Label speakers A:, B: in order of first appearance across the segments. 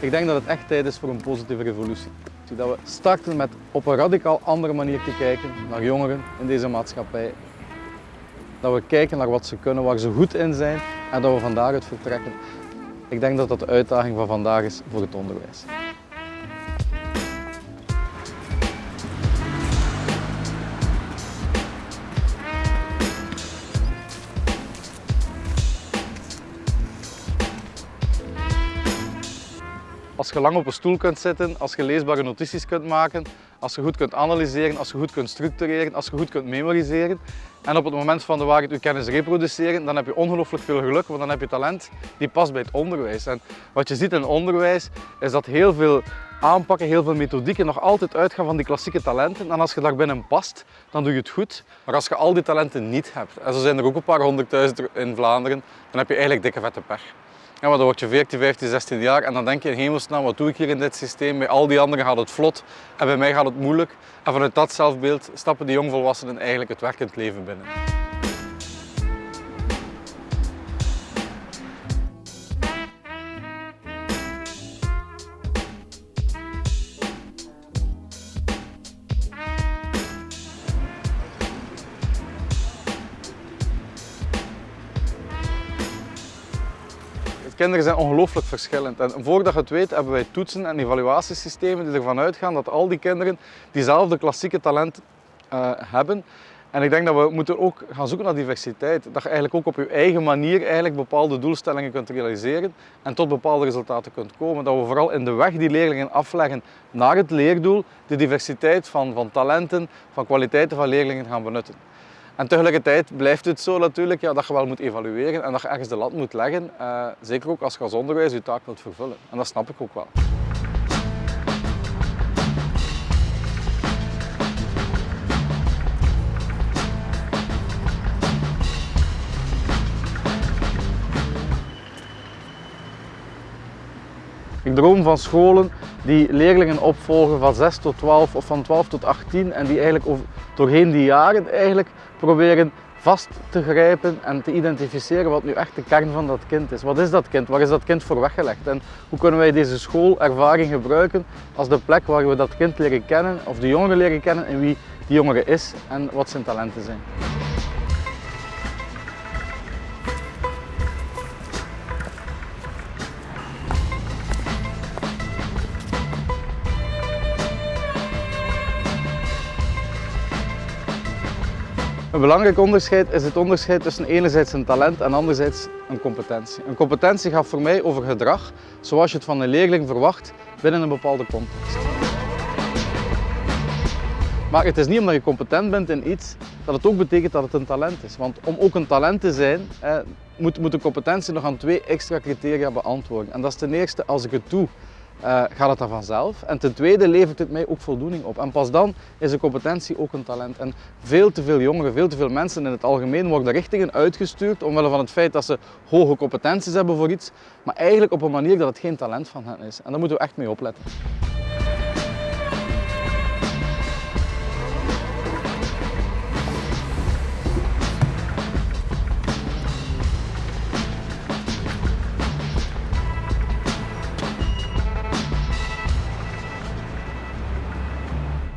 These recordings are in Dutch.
A: Ik denk dat het echt tijd is voor een positieve revolutie. Dat we starten met op een radicaal andere manier te kijken naar jongeren in deze maatschappij. Dat we kijken naar wat ze kunnen, waar ze goed in zijn en dat we van daaruit vertrekken. Ik denk dat dat de uitdaging van vandaag is voor het onderwijs. Als je lang op een stoel kunt zitten, als je leesbare notities kunt maken, als je goed kunt analyseren, als je goed kunt structureren, als je goed kunt memoriseren en op het moment van de waarheid je kennis reproduceren, dan heb je ongelooflijk veel geluk, want dan heb je talent die past bij het onderwijs. En wat je ziet in onderwijs is dat heel veel aanpakken, heel veel methodieken nog altijd uitgaan van die klassieke talenten. En als je daar binnen past, dan doe je het goed. Maar als je al die talenten niet hebt, en zo zijn er ook een paar honderdduizend in Vlaanderen, dan heb je eigenlijk dikke vette pech. Ja, maar dan word je 14, 15, 16 jaar en dan denk je in hemelsnaam, wat doe ik hier in dit systeem? Bij al die anderen gaat het vlot en bij mij gaat het moeilijk. En vanuit dat zelfbeeld stappen die jongvolwassenen eigenlijk het werkend leven binnen. Kinderen zijn ongelooflijk verschillend. En voordat je het weet hebben wij toetsen en evaluatiesystemen die ervan uitgaan dat al die kinderen diezelfde klassieke talent uh, hebben. En ik denk dat we moeten ook gaan zoeken naar diversiteit. Dat je eigenlijk ook op je eigen manier eigenlijk bepaalde doelstellingen kunt realiseren en tot bepaalde resultaten kunt komen. Dat we vooral in de weg die leerlingen afleggen naar het leerdoel, de diversiteit van, van talenten, van kwaliteiten van leerlingen gaan benutten. En tegelijkertijd blijft het zo natuurlijk ja, dat je wel moet evalueren en dat je ergens de lat moet leggen. Uh, zeker ook als je als onderwijs je taak wilt vervullen. En dat snap ik ook wel. Ik droom van scholen die leerlingen opvolgen van 6 tot 12 of van 12 tot 18 en die eigenlijk over, doorheen die jaren eigenlijk proberen vast te grijpen en te identificeren wat nu echt de kern van dat kind is. Wat is dat kind? Waar is dat kind voor weggelegd? En hoe kunnen wij deze schoolervaring gebruiken als de plek waar we dat kind leren kennen of de jongere leren kennen en wie die jongere is en wat zijn talenten zijn. Een belangrijk onderscheid is het onderscheid tussen enerzijds een talent en anderzijds een competentie. Een competentie gaat voor mij over gedrag, zoals je het van een leerling verwacht binnen een bepaalde context. Maar het is niet omdat je competent bent in iets dat het ook betekent dat het een talent is. Want om ook een talent te zijn, moet, moet een competentie nog aan twee extra criteria beantwoorden. En dat is ten eerste, als ik het doe, uh, gaat het dan vanzelf. En ten tweede levert het mij ook voldoening op. En pas dan is een competentie ook een talent. En veel te veel jongeren, veel te veel mensen in het algemeen worden richtingen uitgestuurd omwille van het feit dat ze hoge competenties hebben voor iets, maar eigenlijk op een manier dat het geen talent van hen is. En daar moeten we echt mee opletten.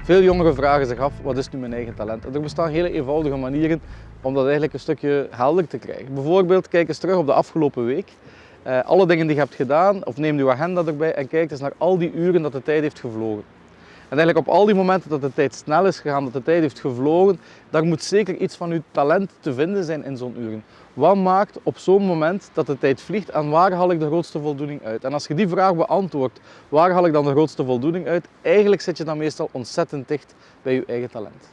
A: Veel jongeren vragen zich af, wat is nu mijn eigen talent? En er bestaan hele eenvoudige manieren om dat eigenlijk een stukje helder te krijgen. Bijvoorbeeld, kijk eens terug op de afgelopen week. Uh, alle dingen die je hebt gedaan, of neem je agenda erbij en kijk eens naar al die uren dat de tijd heeft gevlogen. En eigenlijk op al die momenten dat de tijd snel is gegaan, dat de tijd heeft gevlogen, daar moet zeker iets van uw talent te vinden zijn in zo'n uren. Wat maakt op zo'n moment dat de tijd vliegt en waar haal ik de grootste voldoening uit? En als je die vraag beantwoordt, waar haal ik dan de grootste voldoening uit? Eigenlijk zit je dan meestal ontzettend dicht bij je eigen talent.